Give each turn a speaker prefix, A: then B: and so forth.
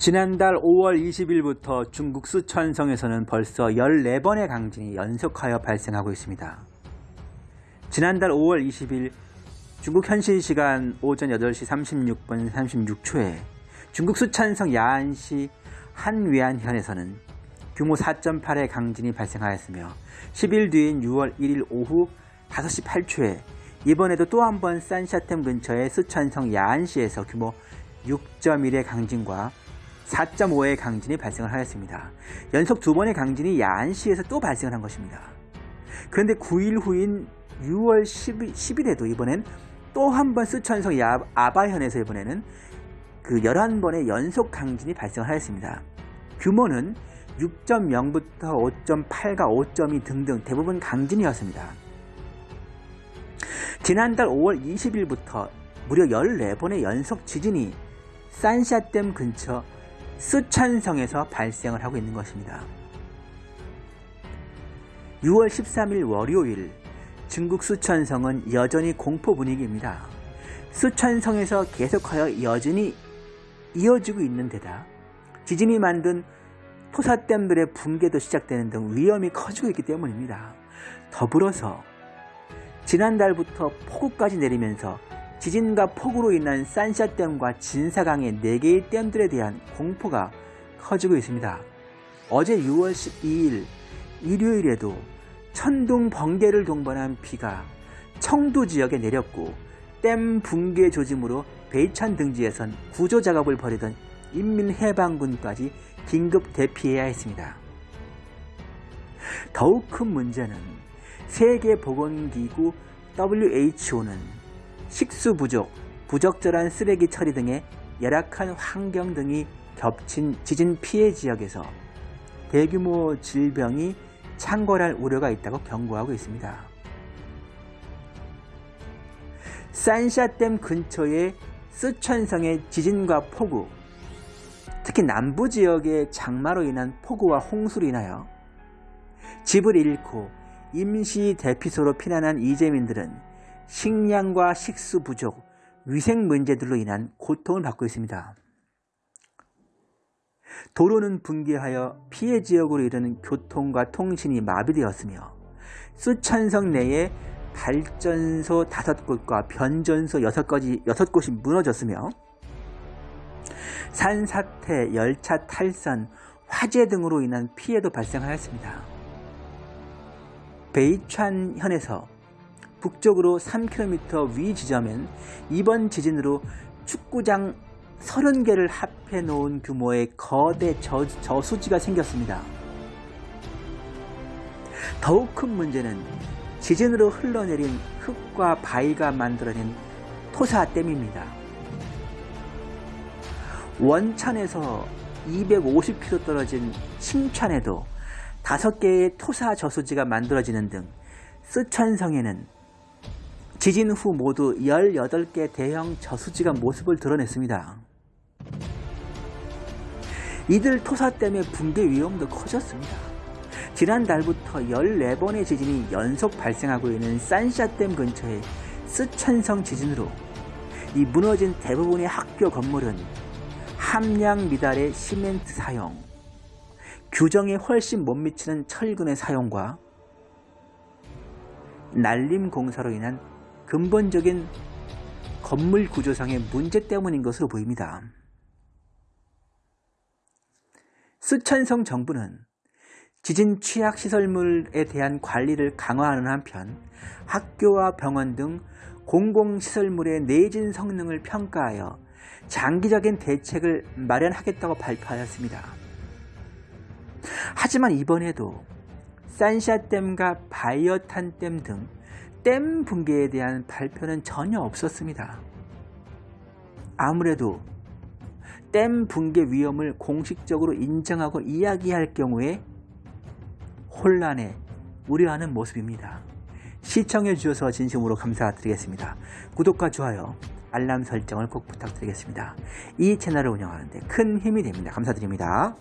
A: 지난달 5월 20일부터 중국 수천성에서는 벌써 14번의 강진이 연속하여 발생하고 있습니다. 지난달 5월 20일 중국 현실 시간 오전 8시 36분 36초에 중국 수천성 야안시 한위안현에서는 규모 4.8의 강진이 발생하였으며 10일 뒤인 6월 1일 오후 5시 8초에 이번에도 또 한 번 산샤템 근처의 수천성 야안시에서 규모 6.1의 강진과 4.5의 강진이 발생을 하였습니다. 연속 두 번의 강진이 야안시에서 또 발생을 한 것입니다. 그런데 9일 후인 6월 10일, 10일 에도 이번엔 또 한 번 쓰촨성 아바현에서 이번에는 그 11번의 연속 강진이 발생을 하였습니다. 규모는 6.0부터 5.8과 5.2 등등 대부분 강진이었습니다. 지난달 5월 20일부터 무려 14번의 연속 지진이 산샤댐 근처 수찬성에서 발생을 하고 있는 것입니다. 6월 13일 월요일 중국 수천성은 여전히 공포 분위기입니다. 수천성에서 계속하여 여전히 이어지고 있는 데다 지진이 만든 토사댐들의 붕괴도 시작되는 등 위험이 커지고 있기 때문입니다. 더불어서 지난달부터 폭우까지 내리면서 지진과 폭우로 인한 산샤댐과 진사강의 4개의 댐들에 대한 공포가 커지고 있습니다. 어제 6월 12일 일요일에도 천둥 번개를 동반한 비가 청도 지역에 내렸고 댐 붕괴 조짐으로 베이찬 등지에선 구조 작업을 벌이던 인민해방군까지 긴급 대피해야 했습니다. 더욱 큰 문제는 세계보건기구 WHO는 식수 부족, 부적절한 쓰레기 처리 등의 열악한 환경 등이 겹친 지진 피해 지역에서 대규모 질병이 창궐할 우려가 있다고 경고하고 있습니다. 산샤댐 근처의 쓰촨성의 지진과 폭우, 특히 남부 지역의 장마로 인한 폭우와 홍수로 인하여 집을 잃고 임시 대피소로 피난한 이재민들은 식량과 식수 부족, 위생 문제들로 인한 고통을 받고 있습니다. 도로는 붕괴하여 피해 지역으로 이르는 교통과 통신이 마비되었으며 수천성 내에 발전소 5곳과 변전소 6곳이, 6곳이 무너졌으며 산사태, 열차 탈선, 화재 등으로 인한 피해도 발생하였습니다. 베이촨현에서 북쪽으로 3km 위 지점엔 이번 지진으로 축구장 30개를 합해 놓은 규모의 거대 저, 저수지가 생겼습니다. 더욱 큰 문제는 지진으로 흘러내린 흙과 바위가 만들어낸 토사댐입니다. 원천에서 250km 떨어진 칭찬에도 5개의 토사 저수지가 만들어지는 등 쓰촨성에는 지진 후 모두 18개 대형 저수지가 모습을 드러냈습니다. 이들 토사 때문에 붕괴 위험도 커졌습니다. 지난달부터 14번의 지진이 연속 발생하고 있는 산샤댐 근처의 쓰촨성 지진으로 이 무너진 대부분의 학교 건물은 함량 미달의 시멘트 사용, 규정에 훨씬 못 미치는 철근의 사용과 날림 공사로 인한 근본적인 건물 구조상의 문제 때문인 것으로 보입니다. 쓰촨성 정부는 지진 취약 시설물에 대한 관리를 강화하는 한편 학교와 병원 등 공공시설물의 내진 성능을 평가하여 장기적인 대책을 마련하겠다고 발표하였습니다. 하지만 이번에도 산샤댐과 바이어탄댐 등 댐 붕괴에 대한 발표는 전혀 없었습니다. 아무래도 댐 붕괴 위험을 공식적으로 인정하고 이야기할 경우에 혼란에 우려하는 모습입니다. 시청해 주셔서 진심으로 감사드리겠습니다. 구독과 좋아요, 알람 설정을 꼭 부탁드리겠습니다. 이 채널을 운영하는데 큰 힘이 됩니다. 감사드립니다.